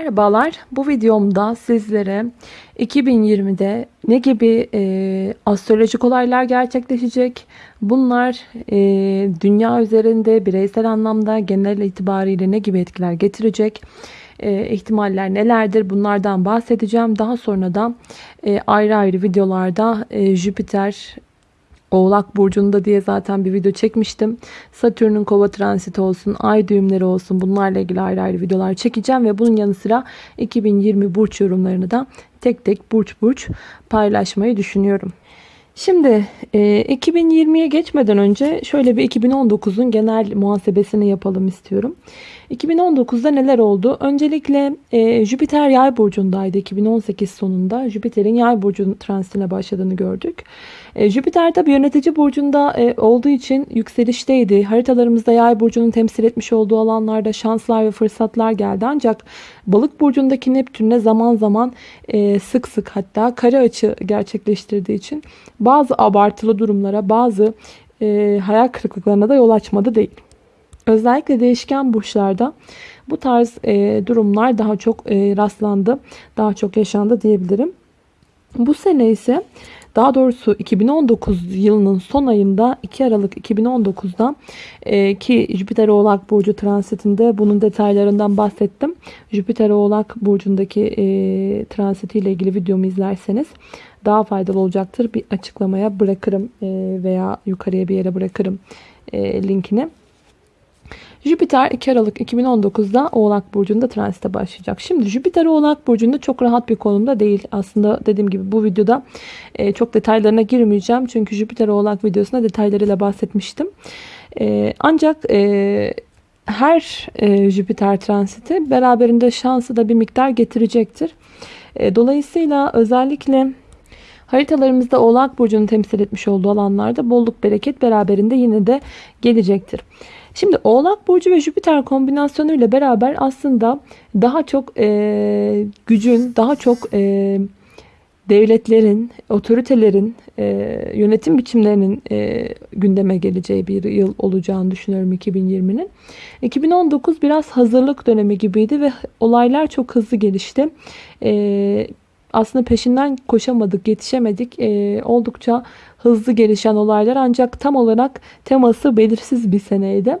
Merhabalar. Bu videomda sizlere 2020'de ne gibi e, astrolojik olaylar gerçekleşecek? Bunlar e, dünya üzerinde bireysel anlamda genel itibariyle ne gibi etkiler getirecek? E, ihtimaller nelerdir? Bunlardan bahsedeceğim. Daha sonra da e, ayrı ayrı videolarda e, Jüpiter Oğlak Burcu'nda diye zaten bir video çekmiştim. Satürn'ün kova transiti olsun, ay düğümleri olsun bunlarla ilgili ayrı ayrı videolar çekeceğim. Ve bunun yanı sıra 2020 burç yorumlarını da tek tek burç burç paylaşmayı düşünüyorum. Şimdi e, 2020'ye geçmeden önce şöyle bir 2019'un genel muhasebesini yapalım istiyorum. 2019'da neler oldu? Öncelikle e, Jüpiter yay burcundaydı 2018 sonunda. Jüpiter'in yay burcu transitine başladığını gördük. E, Jüpiter tabi yönetici burcunda e, olduğu için yükselişteydi. Haritalarımızda yay burcunun temsil etmiş olduğu alanlarda şanslar ve fırsatlar geldi. Ancak balık burcundaki Neptün'le zaman zaman e, sık sık hatta kare açı gerçekleştirdiği için bazı abartılı durumlara bazı e, hayal kırıklıklarına da yol açmadı değil. Özellikle değişken burçlarda bu tarz e, durumlar daha çok e, rastlandı, daha çok yaşandı diyebilirim. Bu sene ise daha doğrusu 2019 yılının son ayında 2 Aralık 2019'da e, ki Jüpiter Oğlak Burcu transitinde bunun detaylarından bahsettim. Jüpiter Oğlak Burcu'ndaki e, transitiyle ilgili videomu izlerseniz daha faydalı olacaktır. Bir açıklamaya bırakırım e, veya yukarıya bir yere bırakırım e, linkini. Jüpiter 2 Aralık 2019'da Oğlak Burcu'nda transite başlayacak. Şimdi Jüpiter Oğlak Burcu'nda çok rahat bir konumda değil. Aslında dediğim gibi bu videoda e, çok detaylarına girmeyeceğim. Çünkü Jüpiter Oğlak videosunda detaylarıyla bahsetmiştim. E, ancak e, her Jüpiter transiti beraberinde şansı da bir miktar getirecektir. Dolayısıyla özellikle haritalarımızda Oğlak Burcu'nu temsil etmiş olduğu alanlarda bolluk bereket beraberinde yine de gelecektir. Şimdi Oğlak Burcu ve Jüpiter kombinasyonu ile beraber aslında daha çok e, gücün, daha çok e, devletlerin, otoritelerin, e, yönetim biçimlerinin e, gündeme geleceği bir yıl olacağını düşünüyorum 2020'nin. 2019 biraz hazırlık dönemi gibiydi ve olaylar çok hızlı gelişti. E, aslında peşinden koşamadık, yetişemedik. E, oldukça hızlı gelişen olaylar ancak tam olarak teması belirsiz bir seneydi.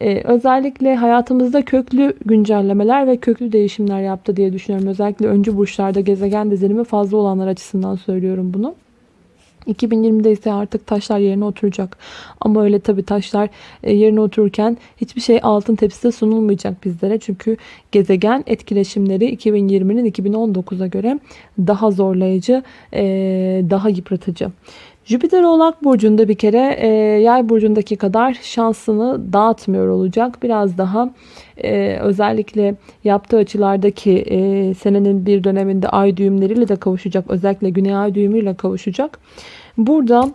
Ee, özellikle hayatımızda köklü güncellemeler ve köklü değişimler yaptı diye düşünüyorum. Özellikle öncü burçlarda gezegen dizilimi fazla olanlar açısından söylüyorum bunu. 2020'de ise artık taşlar yerine oturacak. Ama öyle tabi taşlar e, yerine otururken hiçbir şey altın tepside sunulmayacak bizlere. Çünkü gezegen etkileşimleri 2020'nin 2019'a göre daha zorlayıcı, e, daha yıpratıcı. Jüpiter Oğlak Burcu'nda bir kere e, Yay Burcu'ndaki kadar şansını dağıtmıyor olacak. Biraz daha e, özellikle yaptığı açılardaki e, senenin bir döneminde ay düğümleriyle de kavuşacak. Özellikle güney ay düğümüyle kavuşacak. Burada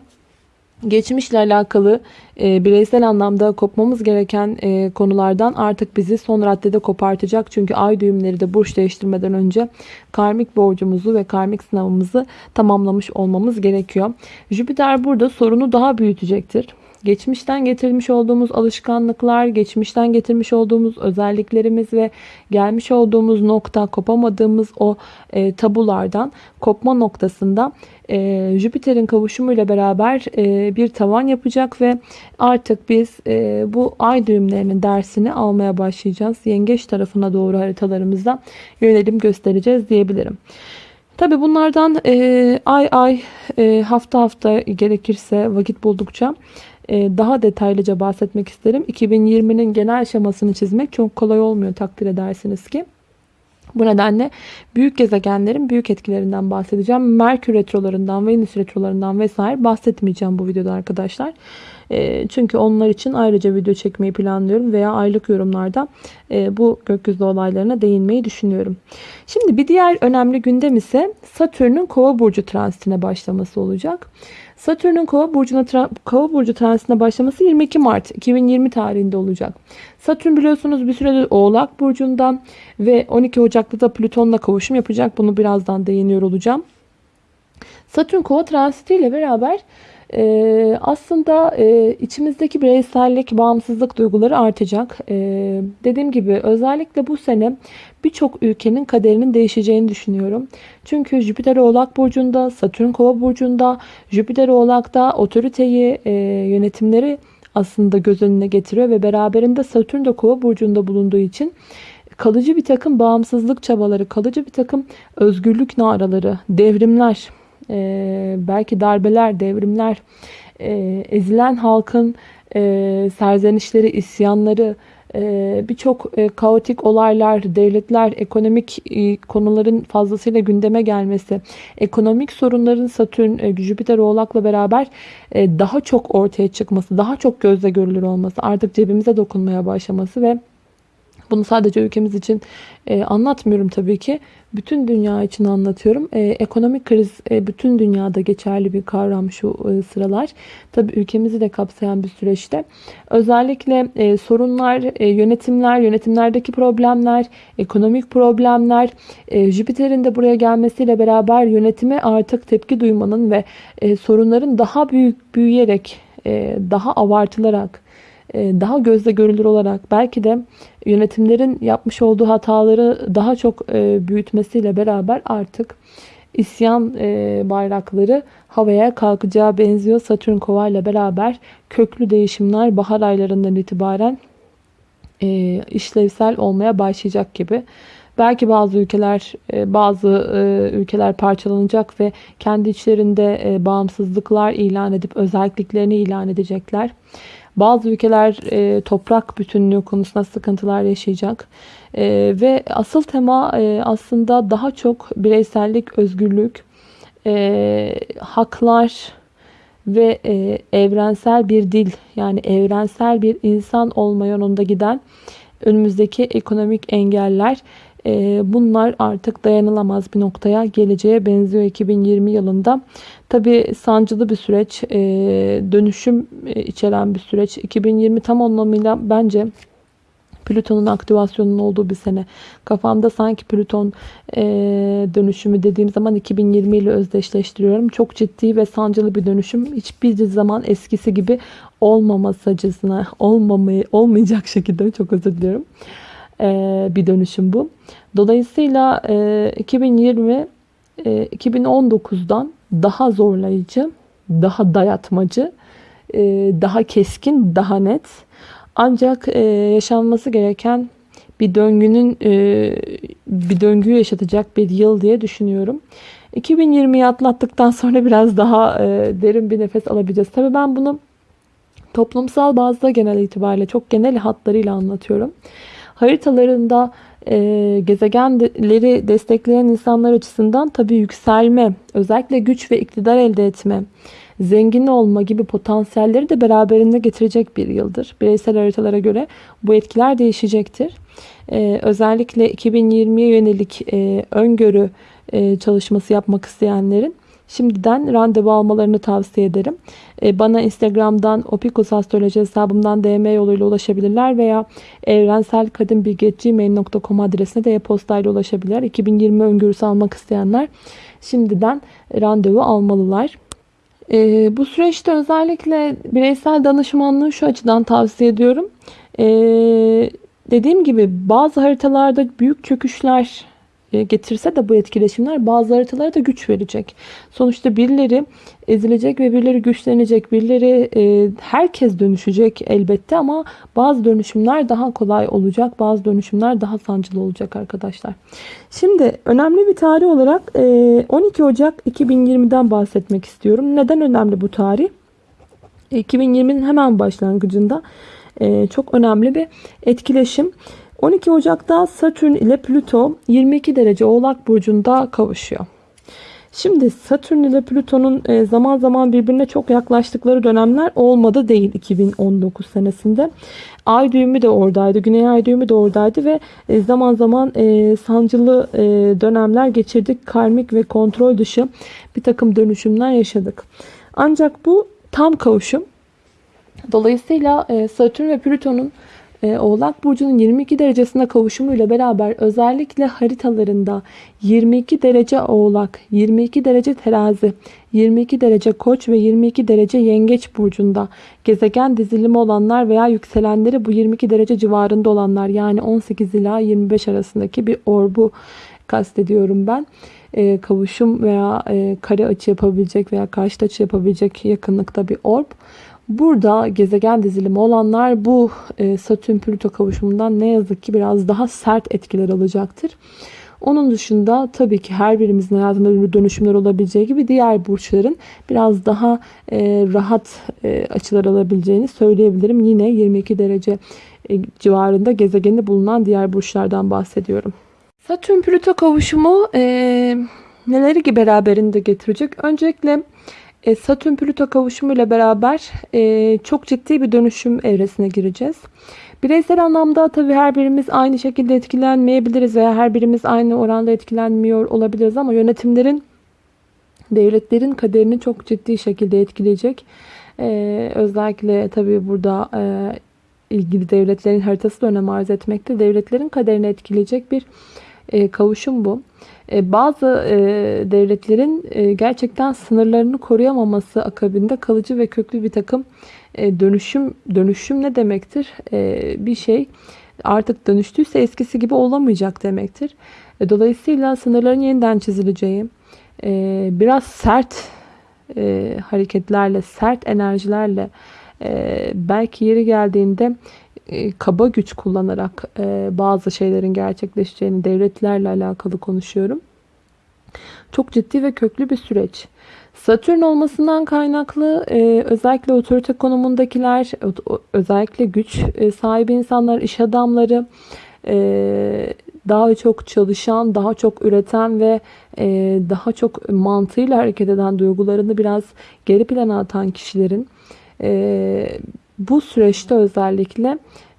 geçmişle alakalı e, bireysel anlamda kopmamız gereken e, konulardan artık bizi son raddede kopartacak. Çünkü ay düğümleri de burç değiştirmeden önce karmik borcumuzu ve karmik sınavımızı tamamlamış olmamız gerekiyor. Jüpiter burada sorunu daha büyütecektir. Geçmişten getirmiş olduğumuz alışkanlıklar, geçmişten getirmiş olduğumuz özelliklerimiz ve gelmiş olduğumuz nokta, kopamadığımız o e, tabulardan kopma noktasında e, Jüpiter'in kavuşumuyla beraber e, bir tavan yapacak ve artık biz e, bu ay düğümlerinin dersini almaya başlayacağız. Yengeç tarafına doğru haritalarımızda yönelim göstereceğiz diyebilirim. Tabi bunlardan e, ay ay e, hafta hafta gerekirse vakit buldukça daha detaylıca bahsetmek isterim. 2020'nin genel şemasını çizmek çok kolay olmuyor takdir edersiniz ki. Bu nedenle büyük gezegenlerin büyük etkilerinden bahsedeceğim. Merkür retrolarından, Venüs retrolarından vesaire bahsetmeyeceğim bu videoda arkadaşlar. E, çünkü onlar için ayrıca video çekmeyi planlıyorum veya aylık yorumlarda e, bu gökyüzü olaylarına değinmeyi düşünüyorum. Şimdi bir diğer önemli gündem ise Satürn'ün Kova burcu transitine başlaması olacak. Satürn'ün Kova burcuna Kova burcu transitine başlaması 22 Mart 2020 tarihinde olacak. Satürn biliyorsunuz bir süredir Oğlak burcundan ve 12 Ocak'ta da Plüton'la kavuşum yapacak. Bunu birazdan değiniyor olacağım. Satürn Kova transiti ile beraber Ee, aslında e, içimizdeki bireysellik, bağımsızlık duyguları artacak. Ee, dediğim gibi özellikle bu sene birçok ülkenin kaderinin değişeceğini düşünüyorum. Çünkü Jüpiter Oğlak Burcu'nda, Satürn Kova Burcu'nda, Jüpiter Oğlak'ta otoriteyi, e, yönetimleri aslında göz önüne getiriyor ve beraberinde Satürn de Kova Burcu'nda bulunduğu için kalıcı bir takım bağımsızlık çabaları, kalıcı bir takım özgürlük naraları, devrimler, e, belki darbeler, devrimler, e, ezilen halkın e, serzenişleri, isyanları, e, birçok e, kaotik olaylar, devletler, ekonomik e, konuların fazlasıyla gündeme gelmesi, ekonomik sorunların Satürn, e, Jüpiter Oğlak'la beraber e, daha çok ortaya çıkması, daha çok gözle görülür olması, artık cebimize dokunmaya başlaması ve bunu sadece ülkemiz için e, anlatmıyorum tabii ki. Bütün dünya için anlatıyorum. E, ekonomik kriz e, bütün dünyada geçerli bir kavram şu e, sıralar. Tabii ülkemizi de kapsayan bir süreçte. Özellikle e, sorunlar, e, yönetimler, yönetimlerdeki problemler, ekonomik problemler, e, Jüpiter'in de buraya gelmesiyle beraber yönetime artık tepki duymanın ve e, sorunların daha büyük büyüyerek, e, daha abartılarak, daha gözle görülür olarak belki de yönetimlerin yapmış olduğu hataları daha çok e, büyütmesiyle beraber artık isyan e, bayrakları havaya kalkacağı benziyor. Satürn kova ile beraber köklü değişimler bahar aylarından itibaren işlevsel olmaya başlayacak gibi. Belki bazı ülkeler bazı ülkeler parçalanacak ve kendi içlerinde bağımsızlıklar ilan edip özelliklerini ilan edecekler. Bazı ülkeler e, toprak bütünlüğü konusunda sıkıntılar yaşayacak. E, ve asıl tema e, aslında daha çok bireysellik, özgürlük, e, haklar ve e, evrensel bir dil yani evrensel bir insan olma yolunda giden önümüzdeki ekonomik engeller e, bunlar artık dayanılamaz bir noktaya geleceğe benziyor 2020 yılında. Tabi sancılı bir süreç, e, dönüşüm e, içeren bir süreç. 2020 tam anlamıyla bence Plüton'un aktivasyonunun olduğu bir sene. Kafamda sanki Plüton e, dönüşümü dediğim zaman 2020 ile özdeşleştiriyorum. Çok ciddi ve sancılı bir dönüşüm. Hiçbir zaman eskisi gibi olmamasacısına, olmamayı, olmayacak şekilde çok özür diliyorum. E, bir dönüşüm bu. Dolayısıyla e, 2020 e, 2019'dan daha zorlayıcı, daha dayatmacı, e, daha keskin, daha net. Ancak e, yaşanması gereken bir döngünün e, bir döngüyü yaşatacak bir yıl diye düşünüyorum. 2020'yi atlattıktan sonra biraz daha derin bir nefes alabileceğiz. Tabii ben bunu toplumsal bazda genel itibariyle çok genel hatlarıyla anlatıyorum. Haritalarında e, gezegenleri destekleyen insanlar açısından tabii yükselme, özellikle güç ve iktidar elde etme, zengin olma gibi potansiyelleri de beraberinde getirecek bir yıldır. Bireysel haritalara göre bu etkiler değişecektir. E, özellikle 2020'ye yönelik e, öngörü e, çalışması yapmak isteyenlerin Şimdiden randevu almalarını tavsiye ederim. E, bana Instagram'dan Opikus Astroloji hesabımdan DM yoluyla ulaşabilirler veya evrenselkadimbilgi.gmail.com adresine de e-postayla ulaşabilirler. 2020 öngörüsü almak isteyenler şimdiden randevu almalılar. Ee, bu süreçte özellikle bireysel danışmanlığı şu açıdan tavsiye ediyorum. Ee, dediğim gibi bazı haritalarda büyük çöküşler getirse de bu etkileşimler bazı haritalara da güç verecek. Sonuçta birileri ezilecek ve birileri güçlenecek. Birileri e, herkes dönüşecek elbette ama bazı dönüşümler daha kolay olacak. Bazı dönüşümler daha sancılı olacak arkadaşlar. Şimdi önemli bir tarih olarak e, 12 Ocak 2020'den bahsetmek istiyorum. Neden önemli bu tarih? 2020'nin hemen başlangıcında e, çok önemli bir etkileşim. 12 Ocak'ta Satürn ile Plüto 22 derece Oğlak Burcu'nda kavuşuyor. Şimdi Satürn ile Plüton'un e, zaman zaman birbirine çok yaklaştıkları dönemler olmadı değil 2019 senesinde. Ay düğümü de oradaydı. Güney ay düğümü de oradaydı ve e, zaman zaman e, sancılı dönemler geçirdik. Karmik ve kontrol dışı bir takım dönüşümler yaşadık. Ancak bu tam kavuşum. Dolayısıyla Satürn ve Plüton'un Oğlak Burcu'nun 22 derecesine kavuşumuyla beraber özellikle haritalarında 22 derece Oğlak, 22 derece Terazi, 22 derece Koç ve 22 derece Yengeç Burcu'nda gezegen dizilimi olanlar veya yükselenleri bu 22 derece civarında olanlar yani 18 ila 25 arasındaki bir orbu kastediyorum ben. E, kavuşum veya e, kare açı yapabilecek veya karşıt açı yapabilecek yakınlıkta bir orb. Burada gezegen dizilimi olanlar bu e, Satürn-Plüto kavuşumundan ne yazık ki biraz daha sert etkiler alacaktır. Onun dışında tabii ki her birimizin hayatında dönüşümler olabileceği gibi diğer burçların biraz daha e, rahat e, açılar alabileceğini söyleyebilirim. Yine 22 derece e, civarında gezegeni bulunan diğer burçlardan bahsediyorum. Satürn-Plüto kavuşumu e, neleri beraberinde getirecek? Öncelikle Satürn-Plüto kavuşumuyla beraber e, çok ciddi bir dönüşüm evresine gireceğiz. Bireysel anlamda tabii her birimiz aynı şekilde etkilenmeyebiliriz veya her birimiz aynı oranda etkilenmiyor olabiliriz ama yönetimlerin, devletlerin kaderini çok ciddi şekilde etkileyecek. Ee, özellikle tabii burada e, ilgili devletlerin haritası da önem arz etmekte. Devletlerin kaderini etkileyecek bir e, kavuşum bu. E, bazı e, devletlerin e, gerçekten sınırlarını koruyamaması akabinde kalıcı ve köklü bir takım e, dönüşüm dönüşüm ne demektir? E, bir şey artık dönüştüyse eskisi gibi olamayacak demektir. E, dolayısıyla sınırların yeniden çizileceği, e, biraz sert e, hareketlerle, sert enerjilerle e, belki yeri geldiğinde e, kaba güç kullanarak e, bazı şeylerin gerçekleşeceğini devletlerle alakalı konuşuyorum. Çok ciddi ve köklü bir süreç. Satürn olmasından kaynaklı e, özellikle otorite konumundakiler, özellikle güç sahibi insanlar, iş adamları, daha çok çalışan, daha çok üreten ve daha çok mantığıyla hareket eden duygularını biraz geri plana atan kişilerin bu süreçte özellikle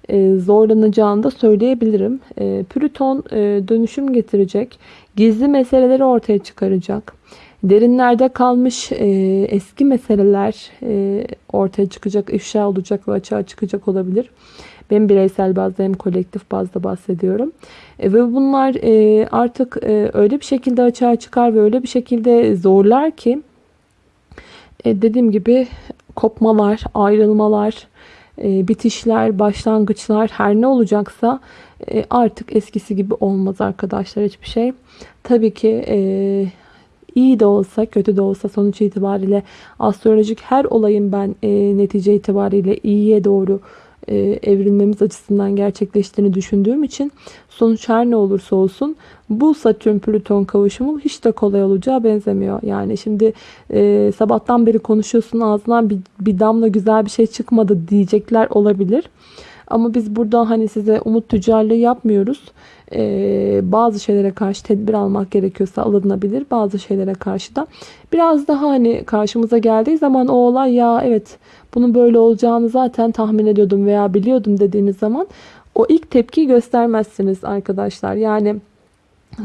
e, zorlanacağını da söyleyebilirim. E, Plüton e, dönüşüm getirecek. Gizli meseleleri ortaya çıkaracak. Derinlerde kalmış eski meseleler ortaya çıkacak, ifşa olacak ve açığa çıkacak olabilir. Ben bireysel bazda hem kolektif bazda bahsediyorum. ve bunlar artık öyle bir şekilde açığa çıkar ve öyle bir şekilde zorlar ki dediğim gibi kopmalar, ayrılmalar, e, bitişler, başlangıçlar her ne olacaksa e, artık eskisi gibi olmaz arkadaşlar hiçbir şey. Tabii ki e, iyi de olsa kötü de olsa sonuç itibariyle astrolojik her olayın ben netice itibariyle iyiye doğru e, evrilmemiz açısından gerçekleştiğini düşündüğüm için sonuç her ne olursa olsun bu Satürn Plüton kavuşumu hiç de kolay olacağı benzemiyor. Yani şimdi e, sabahtan beri konuşuyorsun ağzından bir, bir damla güzel bir şey çıkmadı diyecekler olabilir. Ama biz burada hani size umut tüccarlığı yapmıyoruz. Ee, bazı şeylere karşı tedbir almak gerekiyorsa alınabilir. Bazı şeylere karşı da biraz daha hani karşımıza geldiği zaman o olay ya evet bunun böyle olacağını zaten tahmin ediyordum veya biliyordum dediğiniz zaman o ilk tepkiyi göstermezsiniz arkadaşlar. Yani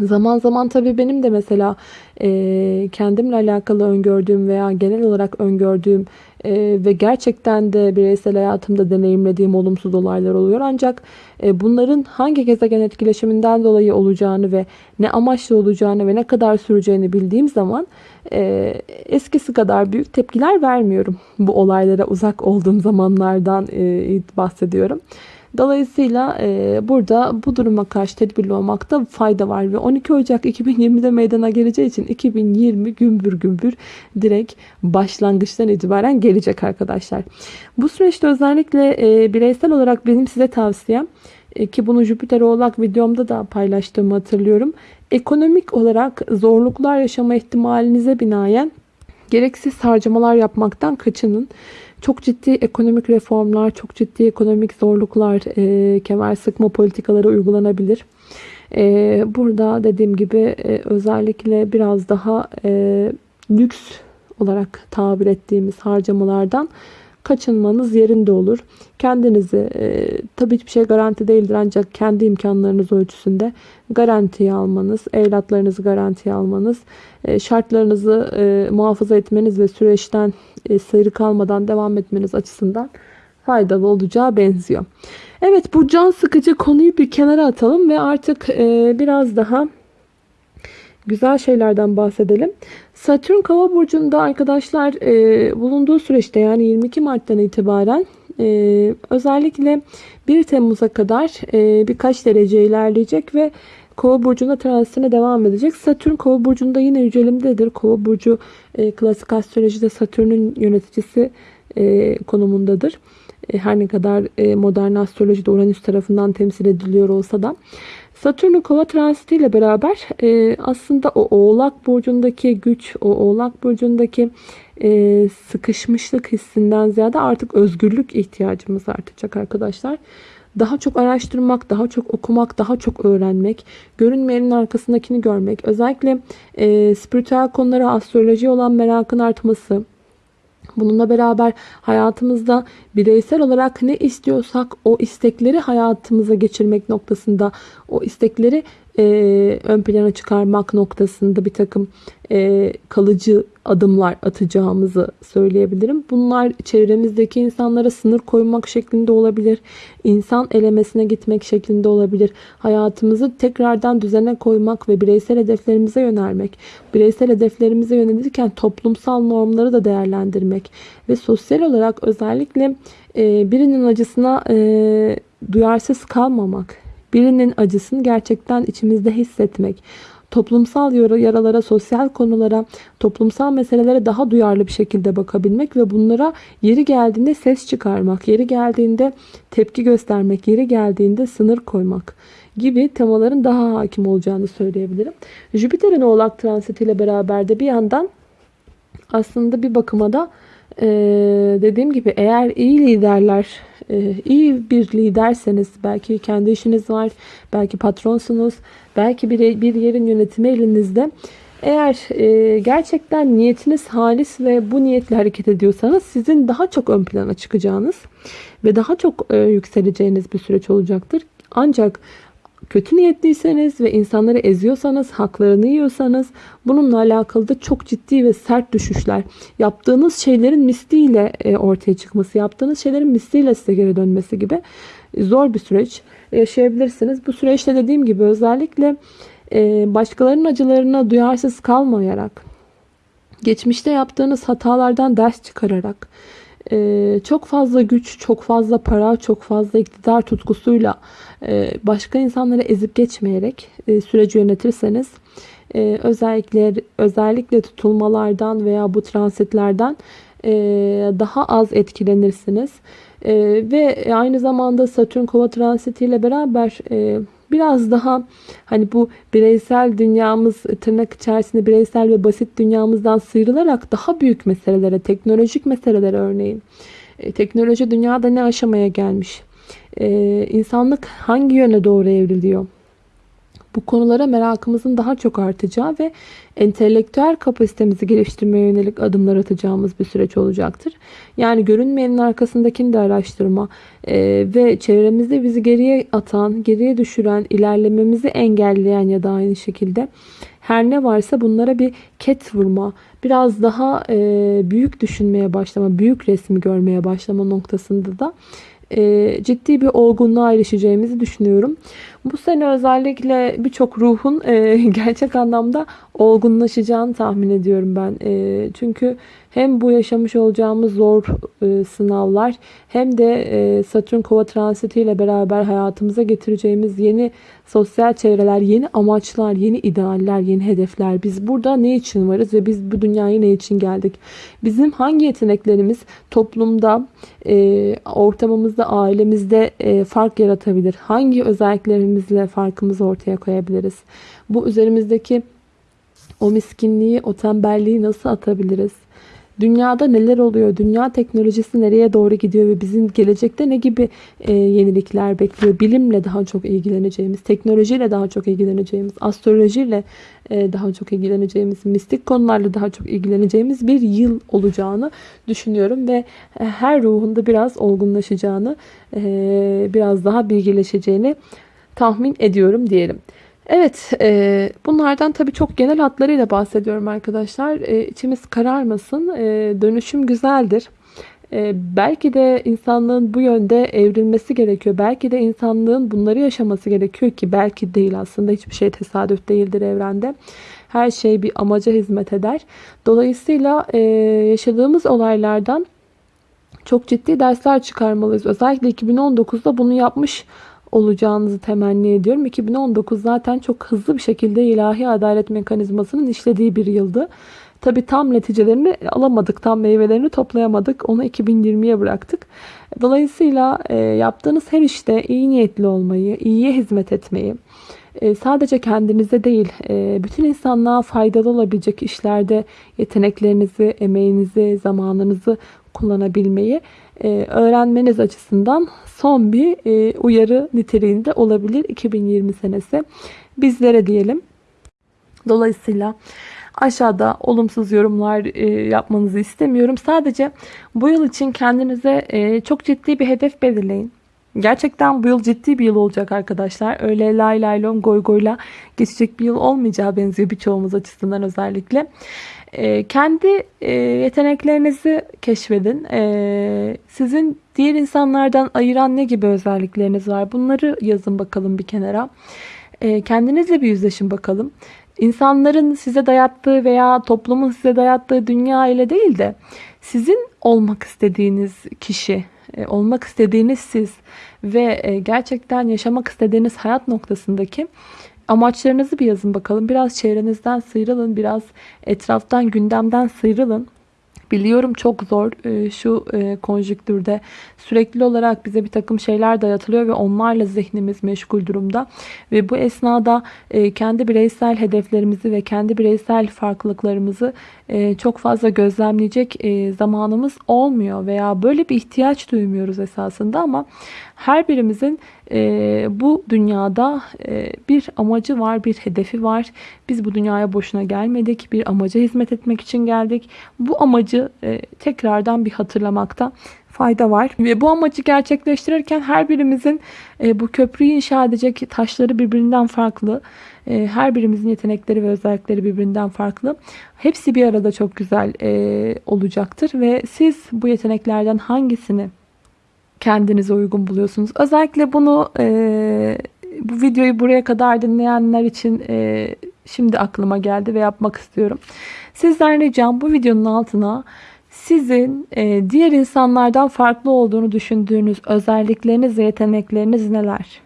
Zaman zaman tabii benim de mesela e, kendimle alakalı öngördüğüm veya genel olarak öngördüğüm e, ve gerçekten de bireysel hayatımda deneyimlediğim olumsuz olaylar oluyor. Ancak e, bunların hangi gezegen etkileşiminden dolayı olacağını ve ne amaçlı olacağını ve ne kadar süreceğini bildiğim zaman e, eskisi kadar büyük tepkiler vermiyorum. Bu olaylara uzak olduğum zamanlardan e, bahsediyorum. Dolayısıyla e, burada bu duruma karşı tedbirli olmakta fayda var ve 12 Ocak 2020'de meydana geleceği için 2020 gümbür gümbür direkt başlangıçtan itibaren gelecek arkadaşlar. Bu süreçte özellikle e, bireysel olarak benim size tavsiyem e, ki bunu Jüpiter Oğlak videomda da paylaştığımı hatırlıyorum. Ekonomik olarak zorluklar yaşama ihtimalinize binaen gereksiz harcamalar yapmaktan kaçının. Çok ciddi ekonomik reformlar, çok ciddi ekonomik zorluklar, e, kemer sıkma politikaları uygulanabilir. E, burada dediğim gibi e, özellikle biraz daha e, lüks olarak tabir ettiğimiz harcamalardan kaçınmanız yerinde olur. Kendinizi e, tabii hiçbir şey garanti değildir ancak kendi imkanlarınız ölçüsünde garantiye almanız, evlatlarınızı garantiye almanız, e, şartlarınızı e, muhafaza etmeniz ve süreçten e, sıyrı kalmadan devam etmeniz açısından faydalı olacağı benziyor. Evet bu can sıkıcı konuyu bir kenara atalım ve artık e, biraz daha güzel şeylerden bahsedelim. Satürn Kova burcunda arkadaşlar e, bulunduğu süreçte yani 22 Mart'tan itibaren e, özellikle 1 Temmuz'a kadar e, birkaç derece ilerleyecek ve Kova burcunda transitine devam edecek. Satürn Kova burcunda yine yücelimdedir. Kova burcu e, klasik astrolojide Satürn'ün yöneticisi e, konumundadır. E, her ne kadar e, modern astrolojide Uranüs tarafından temsil ediliyor olsa da. Satürn'ün kova transitiyle beraber e, aslında o oğlak burcundaki güç, o oğlak burcundaki e, sıkışmışlık hissinden ziyade artık özgürlük ihtiyacımız artacak arkadaşlar. Daha çok araştırmak, daha çok okumak, daha çok öğrenmek, görünmeyenin arkasındakini görmek, özellikle e, spiritüel konulara, astroloji olan merakın artması, Bununla beraber hayatımızda bireysel olarak ne istiyorsak o istekleri hayatımıza geçirmek noktasında o istekleri e, ön plana çıkarmak noktasında bir takım e, kalıcı adımlar atacağımızı söyleyebilirim. Bunlar çevremizdeki insanlara sınır koymak şeklinde olabilir. İnsan elemesine gitmek şeklinde olabilir. Hayatımızı tekrardan düzene koymak ve bireysel hedeflerimize yönelmek. Bireysel hedeflerimize yönelirken toplumsal normları da değerlendirmek ve sosyal olarak özellikle e, birinin acısına e, duyarsız kalmamak birinin acısını gerçekten içimizde hissetmek, toplumsal yaralara, sosyal konulara, toplumsal meselelere daha duyarlı bir şekilde bakabilmek ve bunlara yeri geldiğinde ses çıkarmak, yeri geldiğinde tepki göstermek, yeri geldiğinde sınır koymak gibi temaların daha hakim olacağını söyleyebilirim. Jüpiter'in oğlak transitiyle beraber de bir yandan aslında bir bakıma da ee, dediğim gibi eğer iyi liderler, e, iyi bir liderseniz, belki kendi işiniz var, belki patronsunuz, belki bir, bir yerin yönetimi elinizde. Eğer e, gerçekten niyetiniz halis ve bu niyetle hareket ediyorsanız sizin daha çok ön plana çıkacağınız ve daha çok e, yükseleceğiniz bir süreç olacaktır. Ancak kötü niyetliyseniz ve insanları eziyorsanız, haklarını yiyorsanız bununla alakalı da çok ciddi ve sert düşüşler, yaptığınız şeylerin misliyle e, ortaya çıkması, yaptığınız şeylerin misliyle size geri dönmesi gibi zor bir süreç yaşayabilirsiniz. Bu süreçte dediğim gibi özellikle e, başkalarının acılarına duyarsız kalmayarak, geçmişte yaptığınız hatalardan ders çıkararak, e, çok fazla güç, çok fazla para, çok fazla iktidar tutkusuyla e, başka insanları ezip geçmeyerek e, süreci yönetirseniz e, özellikle özellikle tutulmalardan veya bu transitlerden e, daha az etkilenirsiniz. E, ve aynı zamanda Satürn kova transitiyle beraber e, biraz daha hani bu bireysel dünyamız tırnak içerisinde bireysel ve basit dünyamızdan sıyrılarak daha büyük meselelere, teknolojik meselelere örneğin. E, teknoloji dünyada ne aşamaya gelmiş? E, insanlık hangi yöne doğru evriliyor? Bu konulara merakımızın daha çok artacağı ve entelektüel kapasitemizi geliştirmeye yönelik adımlar atacağımız bir süreç olacaktır. Yani görünmeyenin arkasındakini de araştırma e, ve çevremizde bizi geriye atan, geriye düşüren, ilerlememizi engelleyen ya da aynı şekilde her ne varsa bunlara bir ket vurma, biraz daha e, büyük düşünmeye başlama, büyük resmi görmeye başlama noktasında da e, ciddi bir olgunluğa erişeceğimizi düşünüyorum. Bu sene özellikle birçok ruhun e, gerçek anlamda olgunlaşacağını tahmin ediyorum ben. E, çünkü hem bu yaşamış olacağımız zor e, sınavlar hem de e, Satürn kova transitiyle beraber hayatımıza getireceğimiz yeni sosyal çevreler, yeni amaçlar, yeni idealler, yeni hedefler. Biz burada ne için varız ve biz bu dünyaya ne için geldik? Bizim hangi yeteneklerimiz toplumda, e, ortamımızda, ailemizde e, fark yaratabilir? Hangi özelliklerimizle farkımızı ortaya koyabiliriz? Bu üzerimizdeki o miskinliği, o tembelliği nasıl atabiliriz? Dünyada neler oluyor? Dünya teknolojisi nereye doğru gidiyor ve bizim gelecekte ne gibi e, yenilikler bekliyor? Bilimle daha çok ilgileneceğimiz, teknolojiyle daha çok ilgileneceğimiz, astrolojiyle e, daha çok ilgileneceğimiz, mistik konularla daha çok ilgileneceğimiz bir yıl olacağını düşünüyorum ve e, her ruhunda biraz olgunlaşacağını, e, biraz daha bilgileşeceğini tahmin ediyorum diyelim. Evet, e, bunlardan tabii çok genel hatlarıyla bahsediyorum arkadaşlar. E, içimiz kararmasın. E, dönüşüm güzeldir. E, belki de insanlığın bu yönde evrilmesi gerekiyor. Belki de insanlığın bunları yaşaması gerekiyor ki belki değil aslında hiçbir şey tesadüf değildir evrende. Her şey bir amaca hizmet eder. Dolayısıyla e, yaşadığımız olaylardan çok ciddi dersler çıkarmalıyız. Özellikle 2019'da bunu yapmış olacağınızı temenni ediyorum. 2019 zaten çok hızlı bir şekilde ilahi adalet mekanizmasının işlediği bir yıldı. Tabi tam neticelerini alamadık, tam meyvelerini toplayamadık. Onu 2020'ye bıraktık. Dolayısıyla e, yaptığınız her işte iyi niyetli olmayı, iyiye hizmet etmeyi, e, sadece kendinize değil, e, bütün insanlığa faydalı olabilecek işlerde yeteneklerinizi, emeğinizi, zamanınızı kullanabilmeyi öğrenmeniz açısından son bir e, uyarı niteliğinde olabilir 2020 senesi bizlere diyelim. Dolayısıyla aşağıda olumsuz yorumlar e, yapmanızı istemiyorum. Sadece bu yıl için kendinize e, çok ciddi bir hedef belirleyin. Gerçekten bu yıl ciddi bir yıl olacak arkadaşlar. Öyle lay lay lon goy goyla geçecek bir yıl olmayacağı benziyor birçoğumuz açısından özellikle. E, kendi e, yeteneklerinizi keşfedin. E, sizin diğer insanlardan ayıran ne gibi özellikleriniz var? Bunları yazın bakalım bir kenara. E, kendinizle bir yüzleşin bakalım. İnsanların size dayattığı veya toplumun size dayattığı dünya ile değil de sizin olmak istediğiniz kişi, e, olmak istediğiniz siz ve e, gerçekten yaşamak istediğiniz hayat noktasındaki amaçlarınızı bir yazın bakalım. Biraz çevrenizden sıyrılın, biraz etraftan, gündemden sıyrılın. Biliyorum çok zor e, şu konjüktürde sürekli olarak bize bir takım şeyler dayatılıyor ve onlarla zihnimiz meşgul durumda. Ve bu esnada kendi bireysel hedeflerimizi ve kendi bireysel farklılıklarımızı çok fazla gözlemleyecek zamanımız olmuyor veya böyle bir ihtiyaç duymuyoruz esasında ama her birimizin e, bu dünyada e, bir amacı var, bir hedefi var. Biz bu dünyaya boşuna gelmedik. Bir amaca hizmet etmek için geldik. Bu amacı e, tekrardan bir hatırlamakta fayda var. Ve bu amacı gerçekleştirirken her birimizin e, bu köprüyü inşa edecek taşları birbirinden farklı. E, her birimizin yetenekleri ve özellikleri birbirinden farklı. Hepsi bir arada çok güzel e, olacaktır. Ve siz bu yeteneklerden hangisini kendinize uygun buluyorsunuz. Özellikle bunu e, bu videoyu buraya kadar dinleyenler için e, şimdi aklıma geldi ve yapmak istiyorum. Sizden ricam bu videonun altına sizin e, diğer insanlardan farklı olduğunu düşündüğünüz özellikleriniz ve yetenekleriniz neler?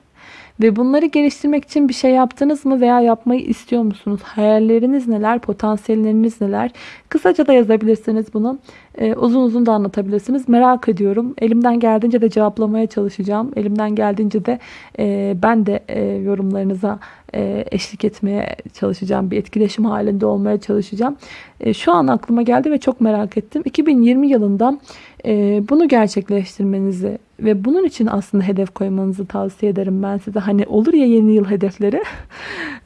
Ve bunları geliştirmek için bir şey yaptınız mı veya yapmayı istiyor musunuz? Hayalleriniz neler? Potansiyelleriniz neler? Kısaca da yazabilirsiniz bunu. Ee, uzun uzun da anlatabilirsiniz. Merak ediyorum. Elimden geldiğince de cevaplamaya çalışacağım. Elimden geldiğince de e, ben de e, yorumlarınıza e, eşlik etmeye çalışacağım. Bir etkileşim halinde olmaya çalışacağım. E, şu an aklıma geldi ve çok merak ettim. 2020 yılında bunu gerçekleştirmenizi ve bunun için aslında hedef koymanızı tavsiye ederim ben size. Hani olur ya yeni yıl hedefleri.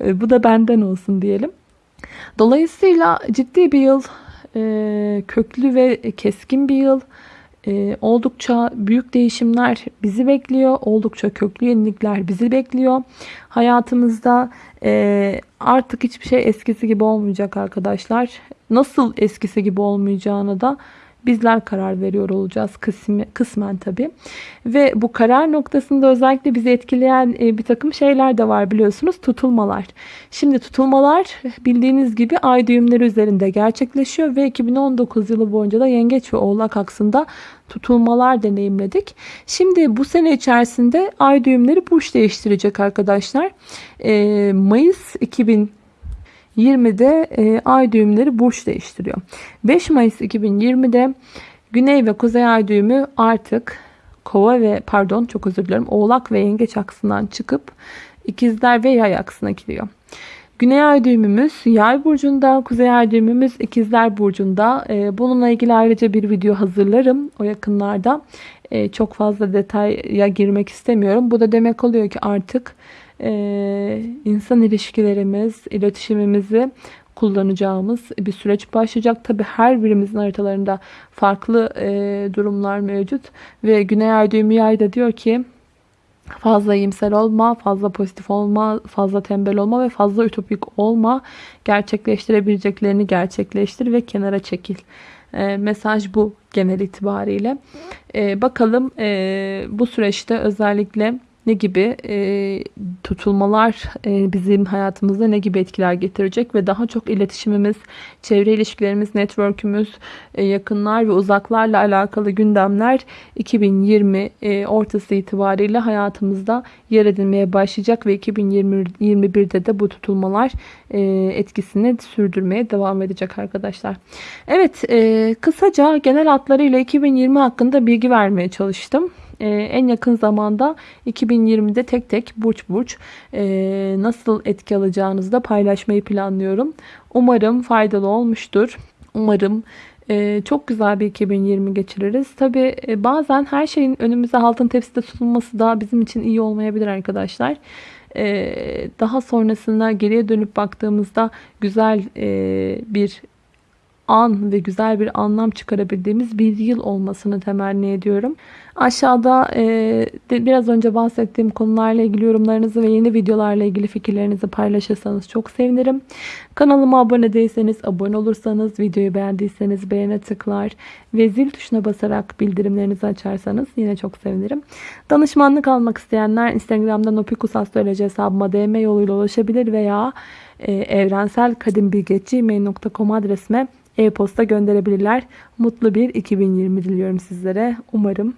E, bu da benden olsun diyelim. Dolayısıyla ciddi bir yıl, e, köklü ve keskin bir yıl. E, oldukça büyük değişimler bizi bekliyor. Oldukça köklü yenilikler bizi bekliyor. Hayatımızda artık hiçbir şey eskisi gibi olmayacak arkadaşlar. Nasıl eskisi gibi olmayacağını da bizler karar veriyor olacağız kısmi, kısmen tabi. Ve bu karar noktasında özellikle bizi etkileyen e, bir takım şeyler de var biliyorsunuz tutulmalar. Şimdi tutulmalar bildiğiniz gibi ay düğümleri üzerinde gerçekleşiyor ve 2019 yılı boyunca da yengeç ve oğlak aksında tutulmalar deneyimledik. Şimdi bu sene içerisinde ay düğümleri burç değiştirecek arkadaşlar. E, Mayıs 2000 20'de e, ay düğümleri burç değiştiriyor. 5 Mayıs 2020'de Güney ve Kuzey ay düğümü artık Kova ve pardon çok özür dilerim Oğlak ve Yengeç aksından çıkıp İkizler ve Yay aksına giriyor. Güney ay düğümümüz Yay burcunda, Kuzey ay düğümümüz İkizler burcunda. E, bununla ilgili ayrıca bir video hazırlarım o yakınlarda. E, çok fazla detaya girmek istemiyorum. Bu da demek oluyor ki artık insan ilişkilerimiz, iletişimimizi kullanacağımız bir süreç başlayacak. Tabi her birimizin haritalarında farklı e, durumlar mevcut. Ve Güney Ay düğümü yayda diyor ki fazla iyimser olma, fazla pozitif olma, fazla tembel olma ve fazla ütopik olma. Gerçekleştirebileceklerini gerçekleştir ve kenara çekil. E, mesaj bu genel itibariyle. E, bakalım bu süreçte özellikle ne gibi e, tutulmalar e, bizim hayatımızda ne gibi etkiler getirecek ve daha çok iletişimimiz, çevre ilişkilerimiz, network'ümüz, e, yakınlar ve uzaklarla alakalı gündemler 2020 e, ortası itibariyle hayatımızda yer edinmeye başlayacak ve 2021'de de bu tutulmalar e, etkisini sürdürmeye devam edecek arkadaşlar. Evet, e, kısaca genel hatlarıyla 2020 hakkında bilgi vermeye çalıştım e, en yakın zamanda 2020'de tek tek burç burç e, nasıl etki alacağınızı da paylaşmayı planlıyorum. Umarım faydalı olmuştur. Umarım ee, çok güzel bir 2020 geçiririz. Tabi e, bazen her şeyin önümüze altın tepside sunulması da bizim için iyi olmayabilir arkadaşlar. Ee, daha sonrasında geriye dönüp baktığımızda güzel e, bir an ve güzel bir anlam çıkarabildiğimiz bir yıl olmasını temenni ediyorum. Aşağıda e, de, biraz önce bahsettiğim konularla ilgili yorumlarınızı ve yeni videolarla ilgili fikirlerinizi paylaşırsanız çok sevinirim. Kanalıma abone değilseniz abone olursanız, videoyu beğendiyseniz beğene tıklar ve zil tuşuna basarak bildirimlerinizi açarsanız yine çok sevinirim. Danışmanlık almak isteyenler Instagram'dan opikusastroloji hesabıma DM yoluyla ulaşabilir veya e, evrenselkadimbilgi.gmail.com adresime e-posta gönderebilirler. Mutlu bir 2020 diliyorum sizlere. Umarım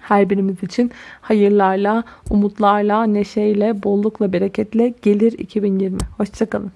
her birimiz için hayırlarla, umutlarla, neşeyle, bollukla, bereketle gelir 2020. Hoşçakalın.